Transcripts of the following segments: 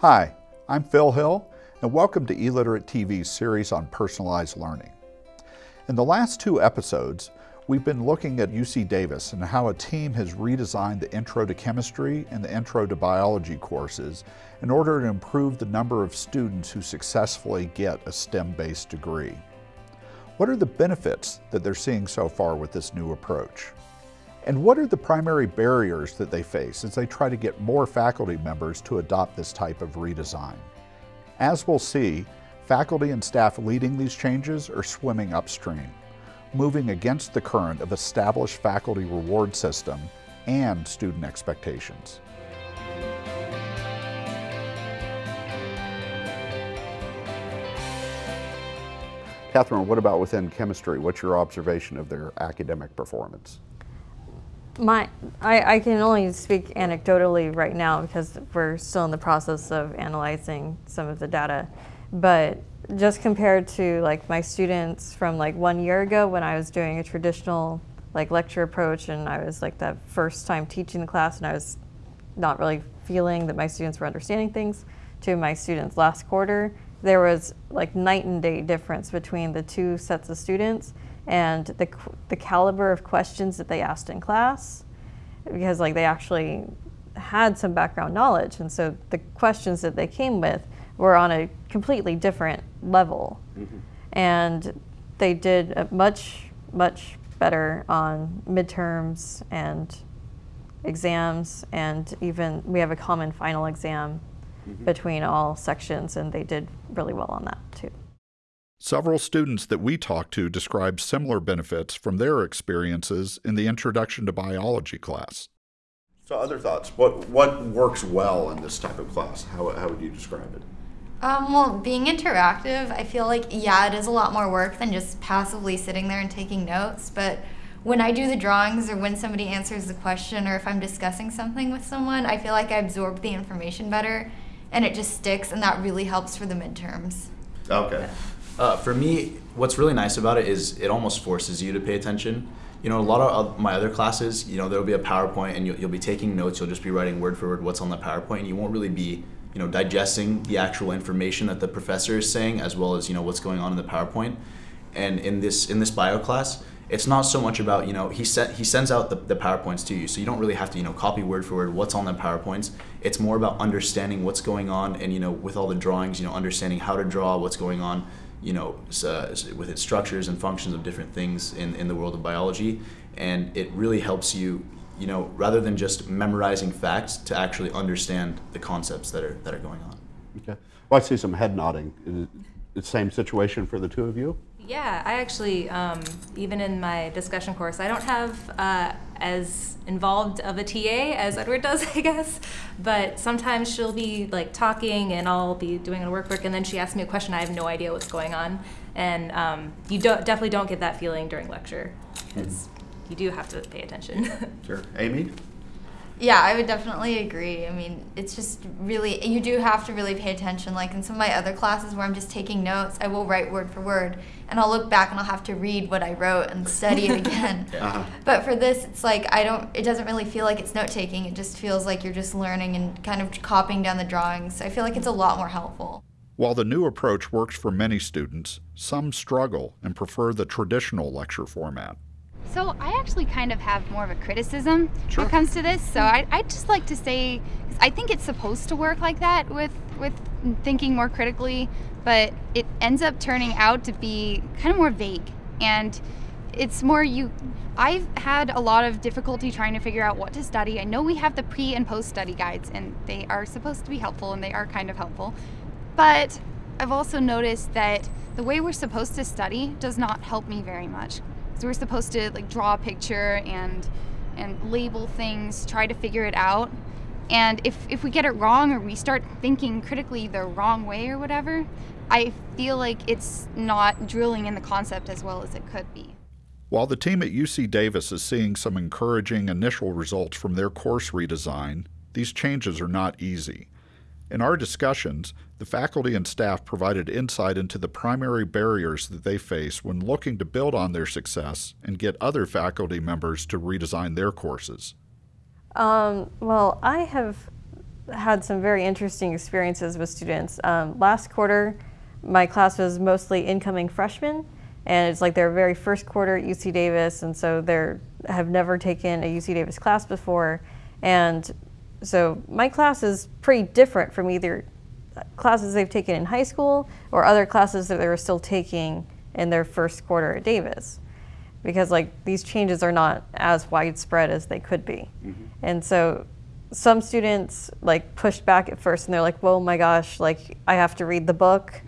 Hi, I'm Phil Hill, and welcome to eLiterate TV's series on personalized learning. In the last two episodes, we've been looking at UC Davis and how a team has redesigned the Intro to Chemistry and the Intro to Biology courses in order to improve the number of students who successfully get a STEM-based degree. What are the benefits that they're seeing so far with this new approach? And what are the primary barriers that they face as they try to get more faculty members to adopt this type of redesign? As we'll see, Faculty and staff leading these changes are swimming upstream, moving against the current of established faculty reward system and student expectations. Catherine, what about within chemistry? What's your observation of their academic performance? My, I, I, can only speak anecdotally right now because we're still in the process of analyzing some of the data. But just compared to like my students from like one year ago when I was doing a traditional like lecture approach and I was like the first time teaching the class and I was not really feeling that my students were understanding things to my students last quarter, there was like night and day difference between the two sets of students and the, the caliber of questions that they asked in class because like they actually had some background knowledge and so the questions that they came with were on a completely different level. Mm -hmm. And they did much, much better on midterms and exams, and even we have a common final exam mm -hmm. between all sections, and they did really well on that too. Several students that we talked to described similar benefits from their experiences in the Introduction to Biology class. So, other thoughts? What what works well in this type of class? How, how would you describe it? Um, well, being interactive, I feel like, yeah, it is a lot more work than just passively sitting there and taking notes. But when I do the drawings or when somebody answers the question or if I'm discussing something with someone, I feel like I absorb the information better and it just sticks and that really helps for the midterms. Okay. Uh, for me, what's really nice about it is it almost forces you to pay attention. You know, a lot of my other classes, you know, there'll be a PowerPoint and you'll, you'll be taking notes, you'll just be writing word for word what's on the PowerPoint and you won't really be you know, digesting the actual information that the professor is saying as well as, you know, what's going on in the PowerPoint. And in this in this bio class, it's not so much about, you know, he set he sends out the, the PowerPoints to you. So you don't really have to, you know, copy word for word what's on the PowerPoints. It's more about understanding what's going on and, you know, with all the drawings, you know, understanding how to draw, what's going on, you know, uh, with its structures and functions of different things in, in the world of biology. And it really helps you you know, rather than just memorizing facts, to actually understand the concepts that are that are going on. Okay. Well, I see some head nodding. Is the same situation for the two of you? Yeah, I actually, um, even in my discussion course, I don't have uh, as involved of a TA as Edward does, I guess. But sometimes she'll be like talking and I'll be doing a workbook and then she asks me a question, I have no idea what's going on. And um, you don't, definitely don't get that feeling during lecture. Mm -hmm you do have to pay attention. sure. Amy? Yeah, I would definitely agree. I mean, it's just really, you do have to really pay attention. Like in some of my other classes where I'm just taking notes, I will write word for word and I'll look back and I'll have to read what I wrote and study it again. uh -huh. But for this, it's like I don't, it doesn't really feel like it's note taking. It just feels like you're just learning and kind of copying down the drawings. So I feel like it's a lot more helpful. While the new approach works for many students, some struggle and prefer the traditional lecture format. So I actually kind of have more of a criticism sure. when it comes to this. So I, I just like to say, I think it's supposed to work like that with with thinking more critically, but it ends up turning out to be kind of more vague and it's more you I've had a lot of difficulty trying to figure out what to study. I know we have the pre and post study guides and they are supposed to be helpful and they are kind of helpful. But I've also noticed that the way we're supposed to study does not help me very much. So we're supposed to like draw a picture and and label things, try to figure it out. And if, if we get it wrong or we start thinking critically the wrong way or whatever, I feel like it's not drilling in the concept as well as it could be. While the team at UC Davis is seeing some encouraging initial results from their course redesign, these changes are not easy. In our discussions, the faculty and staff provided insight into the primary barriers that they face when looking to build on their success and get other faculty members to redesign their courses. Um, well, I have had some very interesting experiences with students. Um, last quarter, my class was mostly incoming freshmen, and it's like their very first quarter at UC Davis, and so they have never taken a UC Davis class before, and so my class is pretty different from either classes they've taken in high school or other classes that they were still taking in their first quarter at Davis because like these changes are not as widespread as they could be. Mm-hmm. And so some students like pushed back at first and they're like, "Whoa, my gosh, like I have to read the book.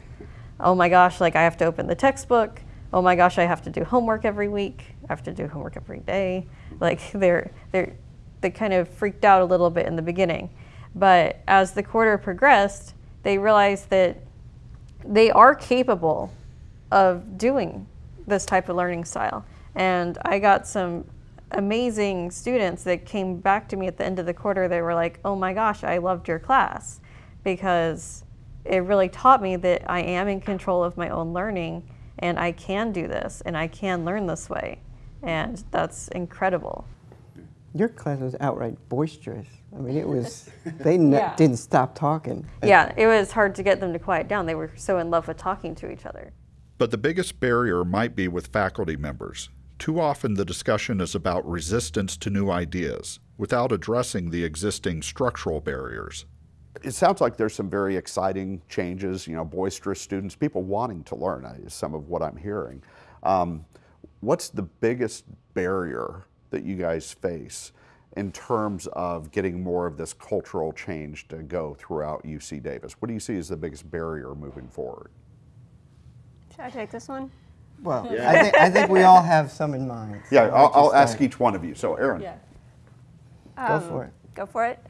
Oh my gosh, like I have to open the textbook. Oh my gosh, I have to do homework every week. I have to do homework every day." Like they're they're they kind of freaked out a little bit in the beginning. But as the quarter progressed, they realized that they are capable of doing this type of learning style. And I got some amazing students that came back to me at the end of the quarter. They were like, oh my gosh, I loved your class because it really taught me that I am in control of my own learning and I can do this and I can learn this way. And that's incredible. Your class was outright boisterous. I mean, it was, they yeah. didn't stop talking. Yeah, it was hard to get them to quiet down. They were so in love with talking to each other. But the biggest barrier might be with faculty members. Too often the discussion is about resistance to new ideas without addressing the existing structural barriers. It sounds like there's some very exciting changes, you know, boisterous students, people wanting to learn is some of what I'm hearing. Um, what's the biggest barrier that you guys face in terms of getting more of this cultural change to go throughout UC Davis? What do you see as the biggest barrier moving forward? Should I take this one? Well, yeah. I, think, I think we all have some in mind. So yeah, I'll, I'll ask each one of you. So, Aaron. Yeah. Go um, for it. Go for it.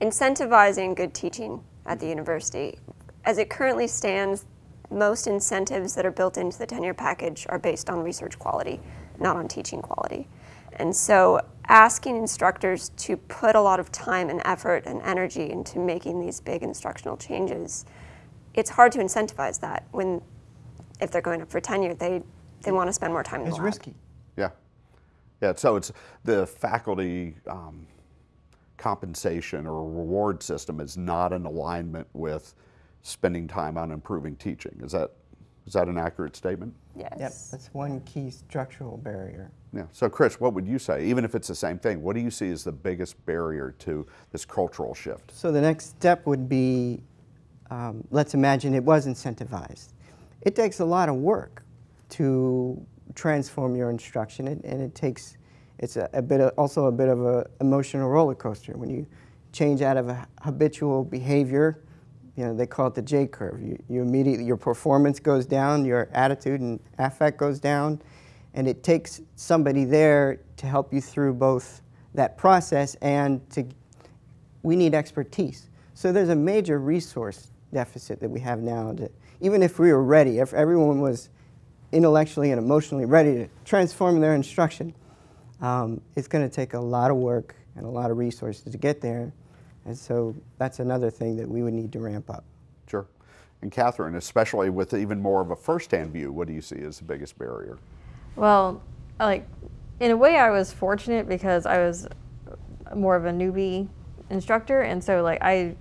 Incentivizing good teaching at the university. As it currently stands, most incentives that are built into the tenure package are based on research quality not on teaching quality. And so asking instructors to put a lot of time and effort and energy into making these big instructional changes, it's hard to incentivize that when if they're going up for tenure, they, they want to spend more time in it's the lab. risky. Yeah. Yeah, so it's the faculty um, compensation or reward system is not in alignment with spending time on improving teaching. Is that is that an accurate statement? Yes. Yep, that's one key structural barrier. Yeah. So, Chris, what would you say? Even if it's the same thing, what do you see as the biggest barrier to this cultural shift? So, the next step would be um, let's imagine it was incentivized. It takes a lot of work to transform your instruction, and, and it takes it's a, a bit of, also a bit of an emotional roller coaster when you change out of a habitual behavior you know, they call it the J curve. You, you immediately, your performance goes down, your attitude and affect goes down, and it takes somebody there to help you through both that process and to, we need expertise. So there's a major resource deficit that we have now that even if we were ready, if everyone was intellectually and emotionally ready to transform their instruction, um, it's going to take a lot of work and a lot of resources to get there. And so that's another thing that we would need to ramp up. Sure. And Catherine, especially with even more of a first-hand view, what do you see as the biggest barrier? Well, like in a way, I was fortunate because I was more of a newbie instructor, and so like I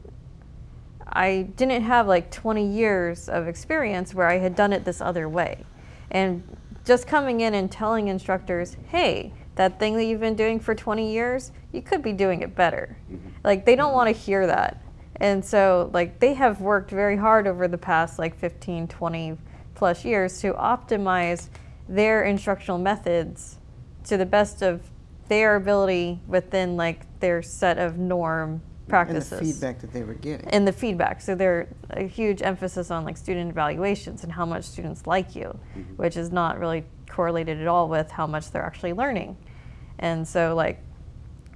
I didn't have like 20 years of experience where I had done it this other way. And just coming in and telling instructors, hey, that thing that you've been doing for 20 years, you could be doing it better. Mm-hmm. Like they don't want to hear that. And so like they have worked very hard over the past like 15, 20 plus years to optimize their instructional methods to the best of their ability within like their set of norm practices. And the feedback that they were getting. And the feedback. So there's a huge emphasis on like student evaluations and how much students like you, mm-hmm. which is not really correlated at all with how much they're actually learning. And so like,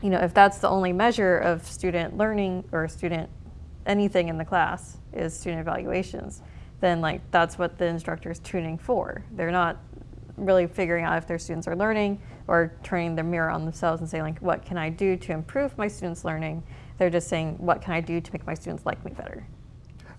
you know, if that's the only measure of student learning or student anything in the class is student evaluations, then like that's what the instructor is tuning for. They're not really figuring out if their students are learning or turning their mirror on themselves and saying like, what can I do to improve my students' learning? They're just saying, what can I do to make my students like me better?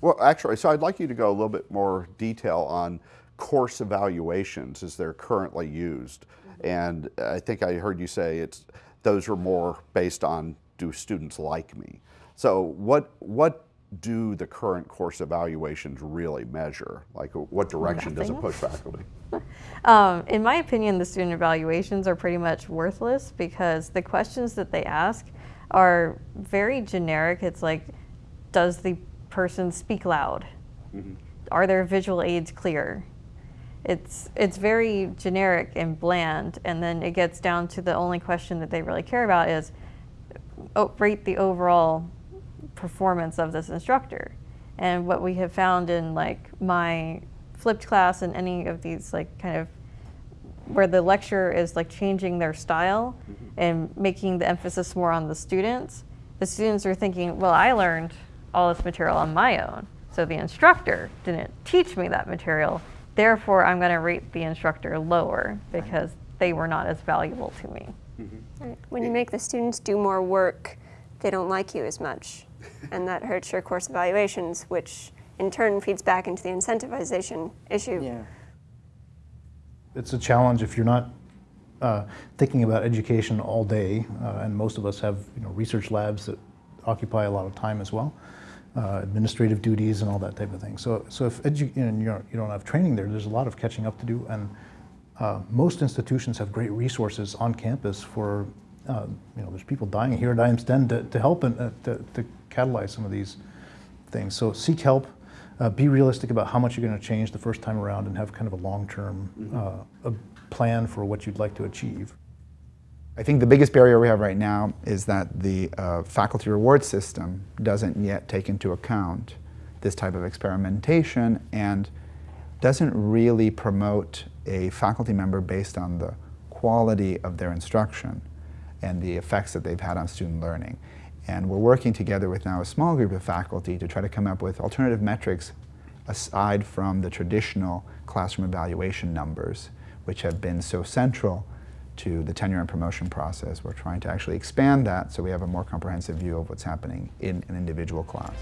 Well, actually, so I'd like you to go a little bit more detail on course evaluations as they're currently used. And I think I heard you say it's those are more based on do students like me? So what, what do the current course evaluations really measure? Like what direction does it push faculty? Um, in my opinion, the student evaluations are pretty much worthless because the questions that they ask are very generic. It's like, does the person speak loud? Are their visual aids clear? It's it's very generic and bland, and then it gets down to the only question that they really care about is, oh, rate the overall performance of this instructor. And what we have found in like my flipped class and any of these like kind of where the lecturer is like changing their style mm-hmm. and making the emphasis more on the students, the students are thinking, well, I learned all this material on my own. So the instructor didn't teach me that material. Therefore, I'm going to rate the instructor lower because they were not as valuable to me. Right. When you make the students do more work, they don't like you as much. and that hurts your course evaluations, which in turn feeds back into the incentivization issue. Yeah. it's a challenge if you're not uh, thinking about education all day, uh, and most of us have you know, research labs that occupy a lot of time as well, uh, administrative duties and all that type of thing. So, so if edu- you, know, you, don't, you don't have training there, there's a lot of catching up to do, and uh, most institutions have great resources on campus for, uh, you know, there's people dying here at iAMSTEM to, to help and uh, to, to catalyze some of these things. So seek help. Uh, be realistic about how much you're going to change the first time around and have kind of a long-term uh, a plan for what you'd like to achieve. I think the biggest barrier we have right now is that the uh, faculty reward system doesn't yet take into account this type of experimentation and doesn't really promote a faculty member based on the quality of their instruction and the effects that they've had on student learning. And we're working together with now a small group of faculty to try to come up with alternative metrics aside from the traditional classroom evaluation numbers, which have been so central to the tenure and promotion process. We're trying to actually expand that so we have a more comprehensive view of what's happening in an individual class.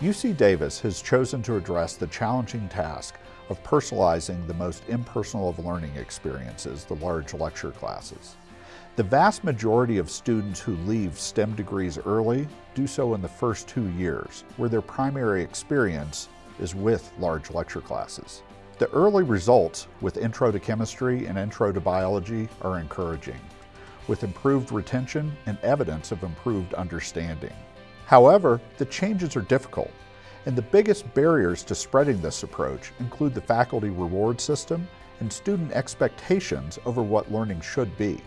UC Davis has chosen to address the challenging task of personalizing the most impersonal of learning experiences, the large lecture classes. The vast majority of students who leave STEM degrees early do so in the first two years, where their primary experience is with large lecture classes. The early results with Intro to Chemistry and Intro to Biology are encouraging, with improved retention and evidence of improved understanding. However, the changes are difficult, and the biggest barriers to spreading this approach include the faculty reward system and student expectations over what learning should be.